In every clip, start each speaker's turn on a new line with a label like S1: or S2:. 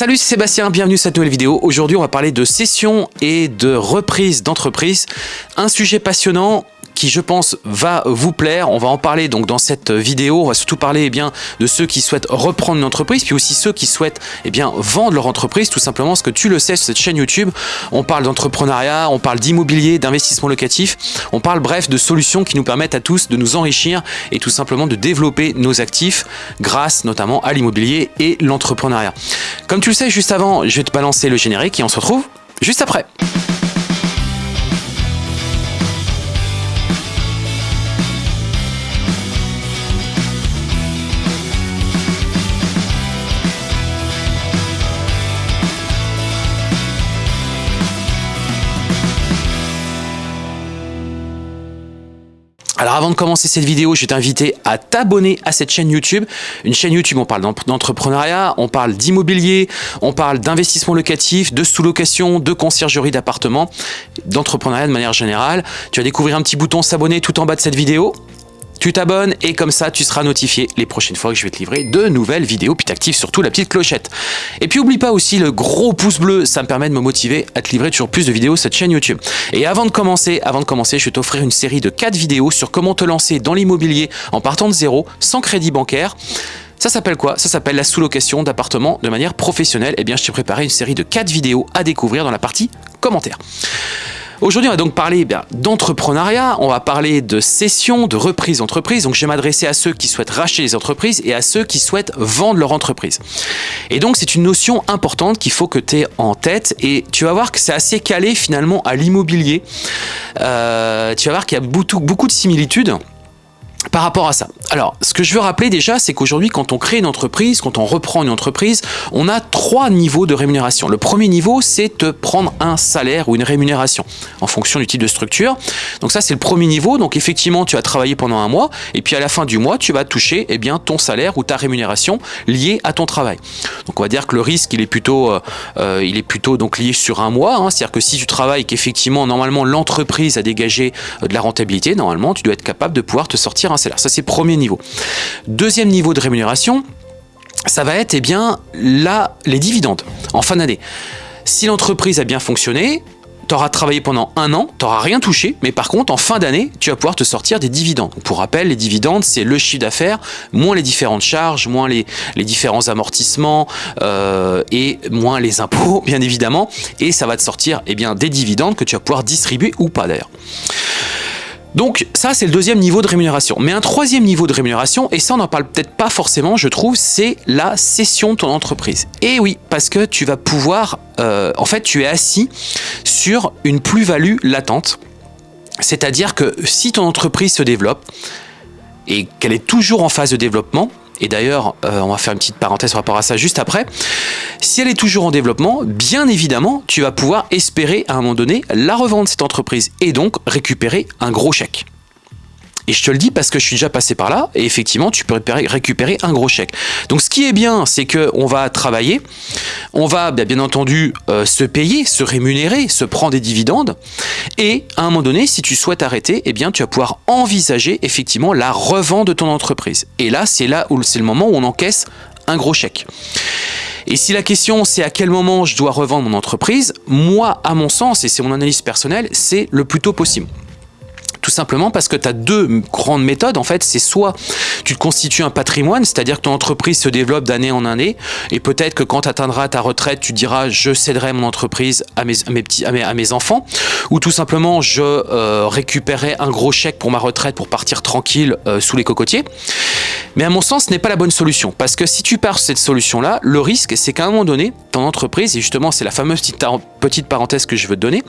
S1: Salut, c'est Sébastien, bienvenue sur cette nouvelle vidéo. Aujourd'hui, on va parler de cession et de reprise d'entreprise. Un sujet passionnant qui je pense va vous plaire. On va en parler donc dans cette vidéo. On va surtout parler eh bien, de ceux qui souhaitent reprendre une entreprise, puis aussi ceux qui souhaitent eh bien, vendre leur entreprise, tout simplement parce que tu le sais sur cette chaîne YouTube, on parle d'entrepreneuriat, on parle d'immobilier, d'investissement locatif, on parle bref de solutions qui nous permettent à tous de nous enrichir et tout simplement de développer nos actifs grâce notamment à l'immobilier et l'entrepreneuriat. Comme tu le sais, juste avant, je vais te balancer le générique et on se retrouve juste après. Avant de commencer cette vidéo, je vais t'inviter à t'abonner à cette chaîne YouTube. Une chaîne YouTube, on parle d'entrepreneuriat, on parle d'immobilier, on parle d'investissement locatif, de sous-location, de conciergerie d'appartements, d'entrepreneuriat de manière générale. Tu vas découvrir un petit bouton s'abonner tout en bas de cette vidéo tu t'abonnes et comme ça tu seras notifié les prochaines fois que je vais te livrer de nouvelles vidéos puis t'actives surtout la petite clochette. Et puis oublie pas aussi le gros pouce bleu, ça me permet de me motiver à te livrer toujours plus de vidéos cette chaîne YouTube. Et avant de commencer, avant de commencer, je vais t'offrir une série de 4 vidéos sur comment te lancer dans l'immobilier en partant de zéro, sans crédit bancaire. Ça s'appelle quoi? Ça s'appelle la sous-location d'appartements de manière professionnelle. Eh bien, je t'ai préparé une série de 4 vidéos à découvrir dans la partie commentaires. Aujourd'hui, on va donc parler eh d'entrepreneuriat, on va parler de cession, de reprise d'entreprise. Donc, je vais m'adresser à ceux qui souhaitent racheter les entreprises et à ceux qui souhaitent vendre leur entreprise. Et donc, c'est une notion importante qu'il faut que tu aies en tête et tu vas voir que c'est assez calé finalement à l'immobilier. Euh, tu vas voir qu'il y a beaucoup, beaucoup de similitudes par rapport à ça. Alors, ce que je veux rappeler déjà, c'est qu'aujourd'hui, quand on crée une entreprise, quand on reprend une entreprise, on a trois niveaux de rémunération. Le premier niveau, c'est de prendre un salaire ou une rémunération en fonction du type de structure. Donc ça, c'est le premier niveau. Donc effectivement, tu as travaillé pendant un mois et puis à la fin du mois, tu vas toucher eh bien, ton salaire ou ta rémunération liée à ton travail. Donc on va dire que le risque, il est plutôt, euh, euh, donc lié sur un mois. Hein. C'est-à-dire que si tu travailles qu'effectivement, normalement, l'entreprise a dégagé euh, de la rentabilité, normalement, tu dois être capable de pouvoir te sortir salaire. Ça, c'est premier niveau. Deuxième niveau de rémunération, ça va être eh bien, là, les dividendes en fin d'année. Si l'entreprise a bien fonctionné, tu auras travaillé pendant un an, tu n'auras rien touché, mais par contre, en fin d'année, tu vas pouvoir te sortir des dividendes. Pour rappel, les dividendes, c'est le chiffre d'affaires, moins les différentes charges, moins les, différents amortissements euh, et moins les impôts, bien évidemment. Et ça va te sortir eh bien, des dividendes que tu vas pouvoir distribuer ou pas d'ailleurs. Donc ça, c'est le deuxième niveau de rémunération. Mais un troisième niveau de rémunération, et ça on n'en parle peut-être pas forcément, je trouve, c'est la cession de ton entreprise. Et oui, parce que tu vas pouvoir, euh, en fait, tu es assis sur une plus-value latente. C'est-à-dire que si ton entreprise se développe, et qu'elle est toujours en phase de développement, et d'ailleurs, euh, on va faire une petite parenthèse par rapport à ça juste après. Si elle est toujours en développement, bien évidemment, tu vas pouvoir espérer à un moment donné la revendre cette entreprise et donc récupérer un gros chèque. Et je te le dis parce que je suis déjà passé par là, et effectivement, tu peux récupérer un gros chèque. Donc ce qui est bien, c'est qu'on va travailler, on va bien entendu euh, se payer, se rémunérer, se prendre des dividendes, et à un moment donné, si tu souhaites arrêter, eh bien tu vas pouvoir envisager effectivement la revente de ton entreprise. Et là, c'est là où c'est le moment où on encaisse un gros chèque. Et si la question c'est à quel moment je dois revendre mon entreprise, moi, à mon sens, et c'est mon analyse personnelle, c'est le plus tôt possible. Tout simplement parce que tu as deux grandes méthodes. En fait, c'est soit tu te constitues un patrimoine, c'est-à-dire que ton entreprise se développe d'année en année, et peut-être que quand tu atteindras ta retraite, tu diras je céderai mon entreprise à mes, enfants, ou tout simplement je euh, récupérerai un gros chèque pour ma retraite pour partir tranquille euh, sous les cocotiers. Mais à mon sens, ce n'est pas la bonne solution, parce que si tu pars sur cette solution-là, le risque, c'est qu'à un moment donné, ton entreprise, et justement c'est la fameuse petite, parenthèse que je veux te donner,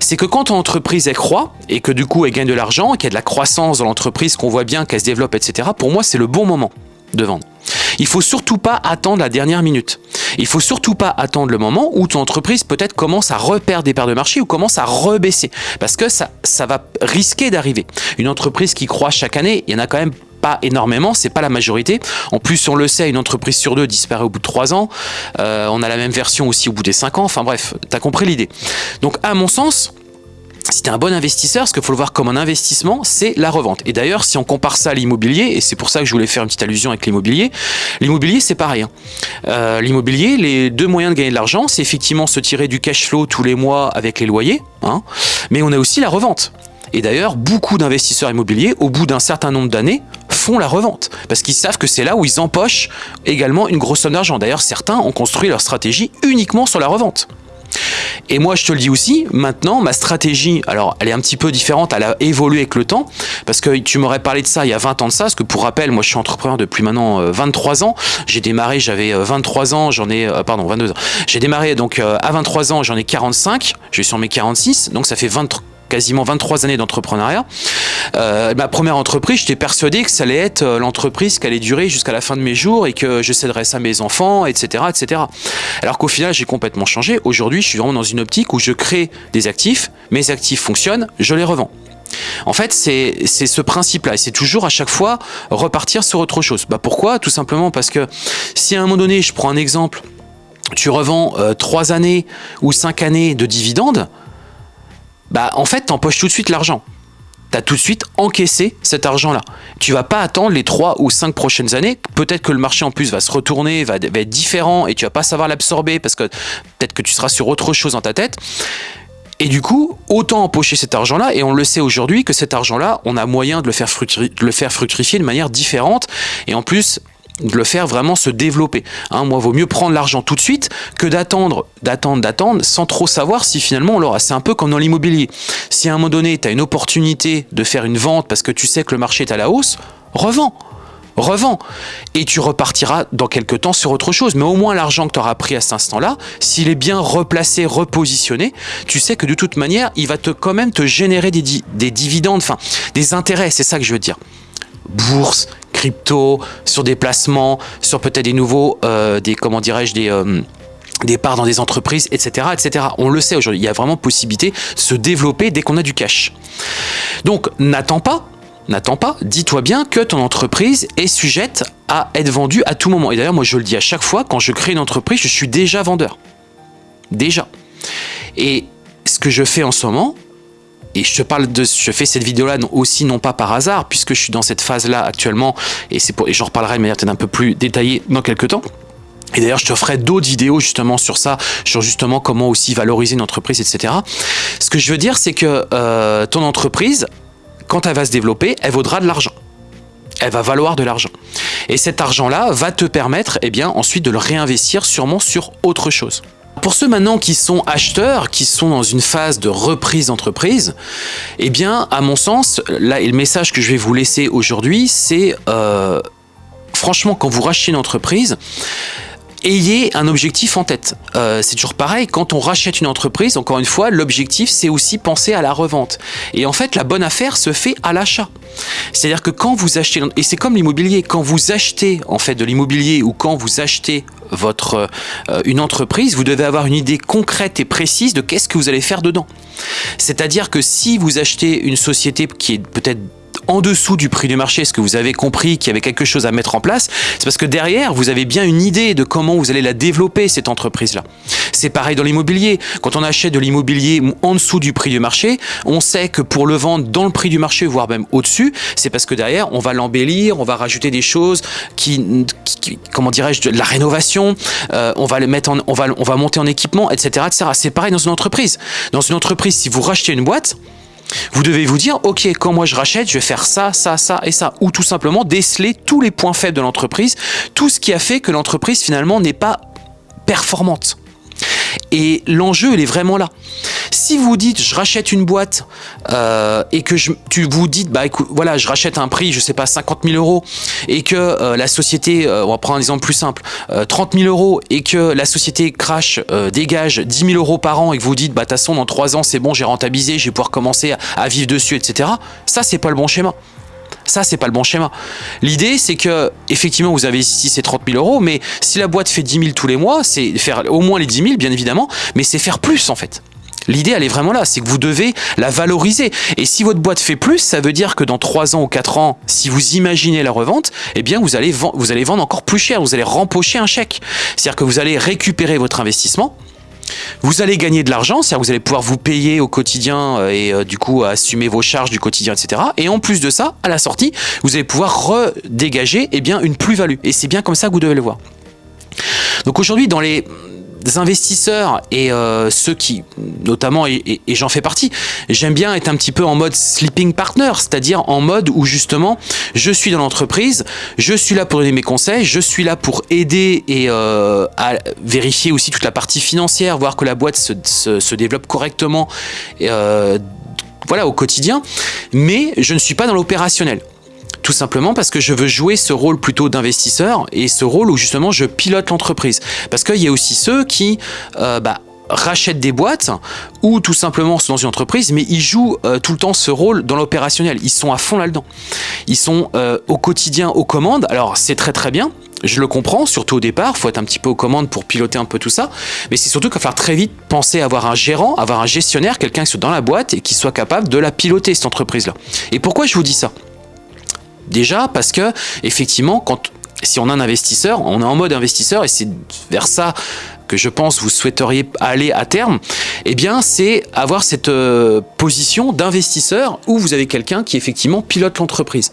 S1: c'est que quand ton entreprise elle croît, et que du coup elle gagne de l'argent, qu'il y a de la croissance dans l'entreprise, qu'on voit bien qu'elle se développe, etc., pour moi, c'est le bon moment de vendre. Il faut surtout pas attendre la dernière minute. Il faut surtout pas attendre le moment où ton entreprise peut-être commence à reperdre des parts de marché ou commence à rebaisser. Parce que ça, ça va risquer d'arriver. Une entreprise qui croît chaque année, il y en a quand même pas énormément, c'est pas la majorité. En plus, on le sait, une entreprise sur deux disparaît au bout de trois ans. Euh, on a la même version aussi au bout des cinq ans. Enfin bref, tu as compris l'idée. Donc à mon sens, si tu un bon investisseur, ce qu'il faut le voir comme un investissement, c'est la revente. Et d'ailleurs, si on compare ça à l'immobilier, et c'est pour ça que je voulais faire une petite allusion avec l'immobilier, l'immobilier, c'est pareil. Hein. Euh, l'immobilier, les deux moyens de gagner de l'argent, c'est effectivement se tirer du cash flow tous les mois avec les loyers, hein, mais on a aussi la revente. Et d'ailleurs, beaucoup d'investisseurs immobiliers, au bout d'un certain nombre d'années, font la revente. Parce qu'ils savent que c'est là où ils empochent également une grosse somme d'argent. D'ailleurs, certains ont construit leur stratégie uniquement sur la revente. Et moi, je te le dis aussi, maintenant, ma stratégie, alors elle est un petit peu différente, elle a évolué avec le temps, parce que tu m'aurais parlé de ça il y a 20 ans de ça, parce que pour rappel, moi je suis entrepreneur depuis maintenant 23 euh, ans, j'ai démarré, j'avais 23 euh, ans, j'en ai, euh, pardon, 22 ans, j'ai démarré donc à 23 ans, j'en ai 45, je suis sur mes 46, donc ça fait 23 quasiment 23 années d'entrepreneuriat. Euh, ma première entreprise, j'étais persuadé que ça allait être euh, l'entreprise qui allait durer jusqu'à la fin de mes jours et que je céderais ça à mes enfants, etc. etc. Alors qu'au final, j'ai complètement changé. Aujourd'hui, je suis vraiment dans une optique où je crée des actifs, mes actifs fonctionnent, je les revends. En fait, c'est ce principe-là. Et c'est toujours à chaque fois repartir sur autre chose. Bah pourquoi? Tout simplement parce que si à un moment donné, je prends un exemple, tu revends euh, trois années ou cinq années de dividendes, bah en fait, t'empoches tout de suite l'argent. Tu as tout de suite encaissé cet argent-là. Tu vas pas attendre les 3 ou 5 prochaines années. Peut-être que le marché en plus va se retourner, va, être différent et tu vas pas savoir l'absorber parce que peut-être que tu seras sur autre chose dans ta tête. Et du coup, autant empocher cet argent-là, et on le sait aujourd'hui que cet argent-là, on a moyen de le faire fructifier de manière différente. Et en plus, de le faire vraiment se développer. Hein, moi, vaut mieux prendre l'argent tout de suite que d'attendre, d'attendre, d'attendre, sans trop savoir si finalement on l'aura. C'est un peu comme dans l'immobilier. Si à un moment donné, tu as une opportunité de faire une vente parce que tu sais que le marché est à la hausse, revends revends. Et tu repartiras dans quelques temps sur autre chose. Mais au moins l'argent que tu auras pris à cet instant-là, s'il est bien replacé, repositionné, tu sais que de toute manière, il va te quand même te générer des, des dividendes, enfin des intérêts, c'est ça que je veux dire. Bourse, crypto, sur des placements, sur peut-être des nouveaux, euh, des comment dirais-je, des euh, des parts dans des entreprises, etc., etc. On le sait aujourd'hui, il y a vraiment possibilité de se développer dès qu'on a du cash. Donc, n'attends pas, n'attends pas, dis-toi bien que ton entreprise est sujette à être vendue à tout moment. Et d'ailleurs, moi, je le dis à chaque fois, quand je crée une entreprise, je suis déjà vendeur. Déjà. Et ce que je fais en ce moment, et je fais cette vidéo-là aussi non pas par hasard, puisque je suis dans cette phase-là actuellement, et c'est j'en reparlerai de manière peut-être un peu plus détaillée dans quelques temps. Et d'ailleurs, je te ferai d'autres vidéos justement sur ça, sur justement comment aussi valoriser une entreprise, etc. Ce que je veux dire, c'est que euh, ton entreprise, quand elle va se développer, elle vaudra de l'argent. Elle va valoir de l'argent. Et cet argent-là va te permettre, eh bien, ensuite de le réinvestir sûrement sur autre chose. Pour ceux maintenant qui sont acheteurs, qui sont dans une phase de reprise d'entreprise, eh bien, à mon sens, là, le message que je vais vous laisser aujourd'hui, c'est euh, franchement, quand vous rachetez une entreprise, ayez un objectif en tête. Euh, c'est toujours pareil, quand on rachète une entreprise, encore une fois, l'objectif c'est aussi penser à la revente. Et en fait, la bonne affaire se fait à l'achat. C'est-à-dire que quand vous achetez, et c'est comme l'immobilier, quand vous achetez en fait de l'immobilier ou quand vous achetez votre euh, une entreprise, vous devez avoir une idée concrète et précise de qu'est-ce que vous allez faire dedans. C'est-à-dire que si vous achetez une société qui est peut-être en dessous du prix du marché, est-ce que vous avez compris qu'il y avait quelque chose à mettre en place? C'est parce que derrière, vous avez bien une idée de comment vous allez la développer, cette entreprise-là. C'est pareil dans l'immobilier. Quand on achète de l'immobilier en dessous du prix du marché, on sait que pour le vendre dans le prix du marché, voire même au-dessus, c'est parce que derrière, on va l'embellir, on va rajouter des choses qui, comment dirais-je, de la rénovation, euh, on va le mettre en, on va, on va monter en équipement, etc. C'est pareil dans une entreprise. Dans une entreprise, si vous rachetez une boîte, vous devez vous dire, ok, quand moi je rachète, je vais faire ça, ça, ça et ça. Ou tout simplement déceler tous les points faibles de l'entreprise, tout ce qui a fait que l'entreprise finalement n'est pas performante. Et l'enjeu, il est vraiment là. Si vous dites, je rachète une boîte euh, et que je, tu vous dites, bah écoute, voilà, je rachète un prix, je sais pas, 50 000 euros et que euh, la société, euh, on va prendre un exemple plus simple, 30 000 euros et que la société crash, dégage 10 000 euros par an et que vous dites, bah de toute façon, dans 3 ans, c'est bon, j'ai rentabilisé, je vais pouvoir commencer à, vivre dessus, etc. Ça, c'est pas le bon schéma. Ça, c'est pas le bon schéma. L'idée, c'est que, effectivement, vous avez ici ces 30 000 euros, mais si la boîte fait 10 000 tous les mois, c'est faire au moins les 10 000, bien évidemment, mais c'est faire plus, en fait. L'idée, elle est vraiment là, c'est que vous devez la valoriser. Et si votre boîte fait plus, ça veut dire que dans 3 ans ou 4 ans, si vous imaginez la revente, eh bien, vous allez, vous allez vendre encore plus cher, vous allez rempocher un chèque. C'est-à-dire que vous allez récupérer votre investissement, Vous allez gagner de l'argent, c'est-à-dire vous allez pouvoir vous payer au quotidien euh, et euh, du coup assumer vos charges du quotidien, etc. Et en plus de ça, à la sortie, vous allez pouvoir redégager eh bien, une plus-value. Et c'est bien comme ça que vous devez le voir. Donc aujourd'hui, dans les investisseurs et euh, ceux qui, notamment, et, j'en fais partie, j'aime bien être un petit peu en mode sleeping partner, c'est-à-dire en mode où justement, je suis dans l'entreprise, je suis là pour donner mes conseils, je suis là pour aider et euh, à vérifier aussi toute la partie financière, voir que la boîte se, développe correctement euh, voilà, au quotidien, mais je ne suis pas dans l'opérationnel. Tout simplement parce que je veux jouer ce rôle plutôt d'investisseur et ce rôle où justement je pilote l'entreprise. Parce qu'il y a aussi ceux qui euh, bah, rachètent des boîtes ou tout simplement sont dans une entreprise, mais ils jouent euh, tout le temps ce rôle dans l'opérationnel. Ils sont à fond là-dedans. Ils sont euh, au quotidien aux commandes. Alors c'est très très bien. Je le comprends, surtout au départ, il faut être un petit peu aux commandes pour piloter un peu tout ça, mais c'est surtout qu'il va falloir très vite penser à avoir un gérant, avoir un gestionnaire, quelqu'un qui soit dans la boîte et qui soit capable de la piloter, cette entreprise-là. Et pourquoi je vous dis ça? Déjà parce que effectivement, quand si on a un investisseur, on est en mode investisseur et c'est vers ça que je pense vous souhaiteriez aller à terme, eh bien c'est avoir cette euh, position d'investisseur où vous avez quelqu'un qui effectivement pilote l'entreprise.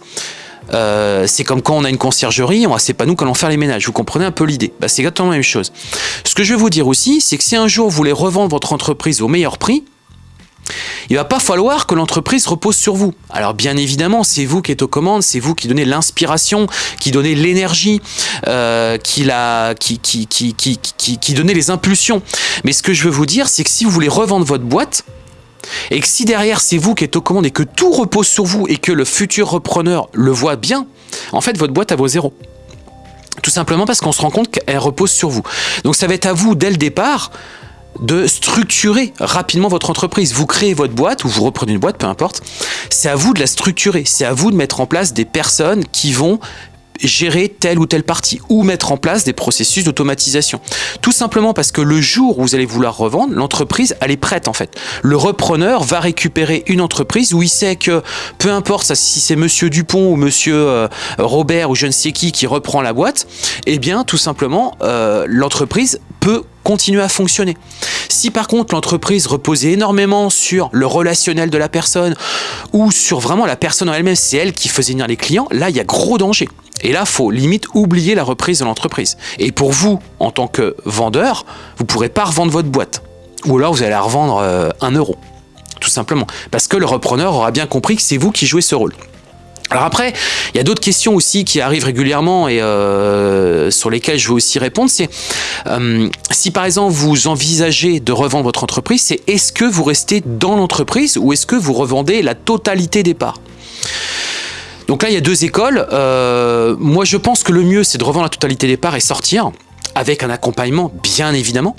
S1: Euh, c'est comme quand on a une conciergerie, c'est pas nous qui allons faire les ménages. Vous comprenez un peu l'idée bah, C'est exactement la même chose. Ce que je vais vous dire aussi, c'est que si un jour vous voulez revendre votre entreprise au meilleur prix, il va pas falloir que l'entreprise repose sur vous. Alors bien évidemment, c'est vous qui êtes aux commandes, c'est vous qui donnez l'inspiration, qui donnez l'énergie, euh, qui, qui, donnez les impulsions. Mais ce que je veux vous dire, c'est que si vous voulez revendre votre boîte, et que si derrière c'est vous qui êtes aux commandes et que tout repose sur vous et que le futur repreneur le voit bien, en fait votre boîte a vaut zéro. Tout simplement parce qu'on se rend compte qu'elle repose sur vous. Donc ça va être à vous dès le départ de structurer rapidement votre entreprise. Vous créez votre boîte ou vous reprenez une boîte, peu importe. C'est à vous de la structurer. C'est à vous de mettre en place des personnes qui vont gérer telle ou telle partie ou mettre en place des processus d'automatisation. Tout simplement parce que le jour où vous allez vouloir revendre, l'entreprise, elle est prête en fait. Le repreneur va récupérer une entreprise où il sait que peu importe si c'est monsieur Dupont ou monsieur euh, Robert ou je ne sais qui qui reprend la boîte, eh bien tout simplement euh, l'entreprise peut continuer à fonctionner. Si par contre l'entreprise reposait énormément sur le relationnel de la personne ou sur vraiment la personne en elle-même, c'est elle qui faisait venir les clients, là il y a gros danger. Et là, faut limite oublier la reprise de l'entreprise. Et pour vous, en tant que vendeur, vous ne pourrez pas revendre votre boîte. Ou alors vous allez la revendre euh, un euro. Tout simplement. Parce que le repreneur aura bien compris que c'est vous qui jouez ce rôle. Alors après, il y a d'autres questions aussi qui arrivent régulièrement et euh, sur lesquelles je veux aussi répondre. C'est euh, si par exemple vous envisagez de revendre votre entreprise, c'est est-ce que vous restez dans l'entreprise ou est-ce que vous revendez la totalité des parts? Donc là, il y a deux écoles. Euh, moi, je pense que le mieux, c'est de revendre la totalité des parts et sortir, avec un accompagnement, bien évidemment.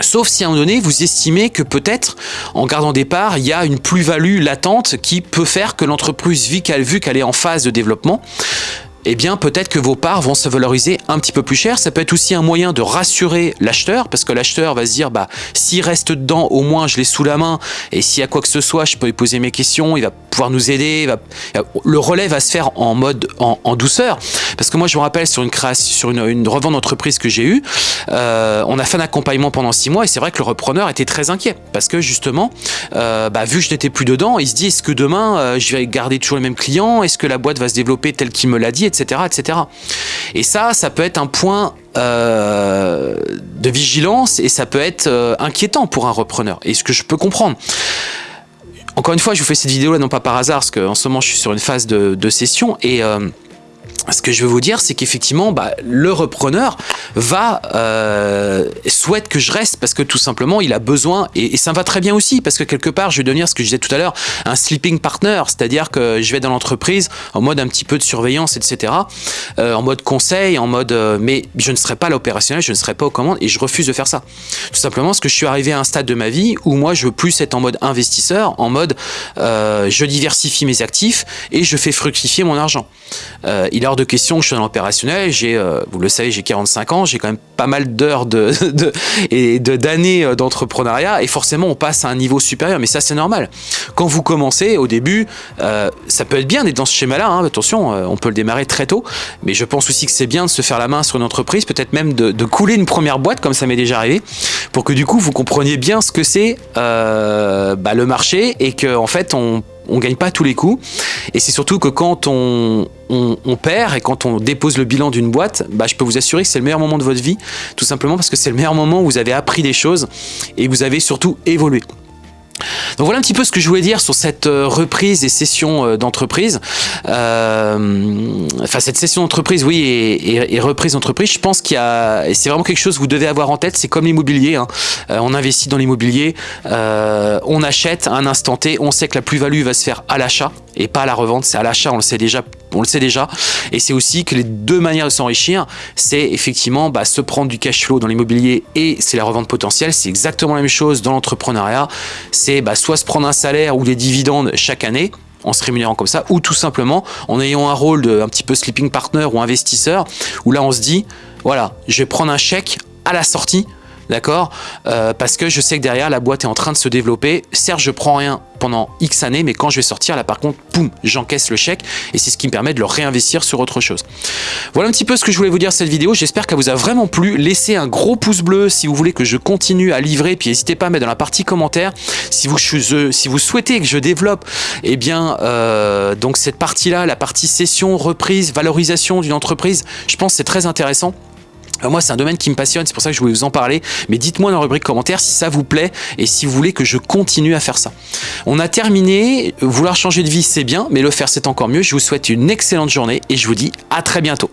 S1: Sauf si à un moment donné, vous estimez que peut-être, en gardant des parts, il y a une plus-value latente qui peut faire que l'entreprise, vu qu'elle est en phase de développement, eh bien peut-être que vos parts vont se valoriser un petit peu plus cher. Ça peut être aussi un moyen de rassurer l'acheteur, parce que l'acheteur va se dire, bah s'il reste dedans, au moins je l'ai sous la main, et s'il y a quoi que ce soit, je peux lui poser mes questions, il va pouvoir nous aider, le relais va se faire en mode en, douceur. Parce que moi je me rappelle sur une création, sur une, revente d'entreprise que j'ai eue, euh, on a fait un accompagnement pendant six mois, et c'est vrai que le repreneur était très inquiet, parce que justement, euh, bah, vu que je n'étais plus dedans, il se dit, est-ce que demain euh, je vais garder toujours les mêmes clients, est-ce que la boîte va se développer tel qu'il me l'a dit, Et ça, ça peut être un point euh, de vigilance et ça peut être euh, inquiétant pour un repreneur. Et ce que je peux comprendre. Encore une fois, je vous fais cette vidéo là non pas par hasard, parce qu'en ce moment je suis sur une phase de, session et euh, ce que je veux vous dire, c'est qu'effectivement, bah, le repreneur va euh, souhaite que je reste parce que tout simplement, il a besoin et, ça me va très bien aussi parce que quelque part, je vais devenir ce que je disais tout à l'heure, un sleeping partner, c'est-à-dire que je vais dans l'entreprise en mode un petit peu de surveillance, etc., euh, en mode conseil, en mode, euh, mais je ne serai pas l'opérationnel, je ne serai pas aux commandes et je refuse de faire ça. Tout simplement parce que je suis arrivé à un stade de ma vie où moi, je veux plus être en mode investisseur, en mode je diversifie mes actifs et je fais fructifier mon argent. Il est hors de question que je sois dans l'opérationnel. J'ai, euh, vous le savez, j'ai 45 ans, j'ai quand même pas mal d'heures de, et d'années euh, d'entrepreneuriat et forcément on passe à un niveau supérieur. Mais ça c'est normal. Quand vous commencez au début, euh, ça peut être bien d'être dans ce schéma-là. Hein, attention, on peut le démarrer très tôt. Mais je pense aussi que c'est bien de se faire la main sur une entreprise, peut-être même de, couler une première boîte comme ça m'est déjà arrivé, pour que du coup vous compreniez bien ce que c'est bah, le marché et que en fait on on gagne pas tous les coups. Et c'est surtout que quand on, perd et quand on dépose le bilan d'une boîte, bah, je peux vous assurer que c'est le meilleur moment de votre vie, tout simplement parce que c'est le meilleur moment où vous avez appris des choses et vous avez surtout évolué. Donc voilà un petit peu ce que je voulais dire sur cette euh, reprise et session euh, d'entreprise. Euh, enfin cette session d'entreprise, oui, et, et, et, reprise d'entreprise. Je pense qu'il y a, c'est vraiment quelque chose que vous devez avoir en tête. C'est comme l'immobilier. Hein. On investit dans l'immobilier, on achète à un instant T. On sait que la plus-value va se faire à l'achat et pas à la revente. C'est à l'achat, on le sait déjà on le sait déjà. Et c'est aussi que les deux manières de s'enrichir, c'est effectivement bah, se prendre du cash flow dans l'immobilier et c'est la revente potentielle. C'est exactement la même chose dans l'entrepreneuriat. C'est bah, soit se prendre un salaire ou des dividendes chaque année, en se rémunérant comme ça, ou tout simplement en ayant un rôle de un petit peu sleeping partner ou investisseur, où là on se dit, voilà, je vais prendre un chèque à la sortie d'accord euh, Parce que je sais que derrière, la boîte est en train de se développer. Certes, je prends rien pendant X années, mais quand je vais sortir, là par contre, poum, j'encaisse le chèque et c'est ce qui me permet de le réinvestir sur autre chose. Voilà un petit peu ce que je voulais vous dire cette vidéo. J'espère qu'elle vous a vraiment plu. Laissez un gros pouce bleu si vous voulez que je continue à livrer. Puis n'hésitez pas à mettre dans la partie commentaire si vous, si vous souhaitez que je développe eh bien, euh, donc cette partie-là, la partie session, reprise, valorisation d'une entreprise. Je pense que c'est très intéressant. Euh, moi, c'est un domaine qui me passionne, c'est pour ça que je voulais vous en parler. Mais dites-moi dans la rubrique commentaires si ça vous plaît et si vous voulez que je continue à faire ça. On a terminé. Vouloir changer de vie, c'est bien, mais le faire, c'est encore mieux. Je vous souhaite une excellente journée et je vous dis à très bientôt.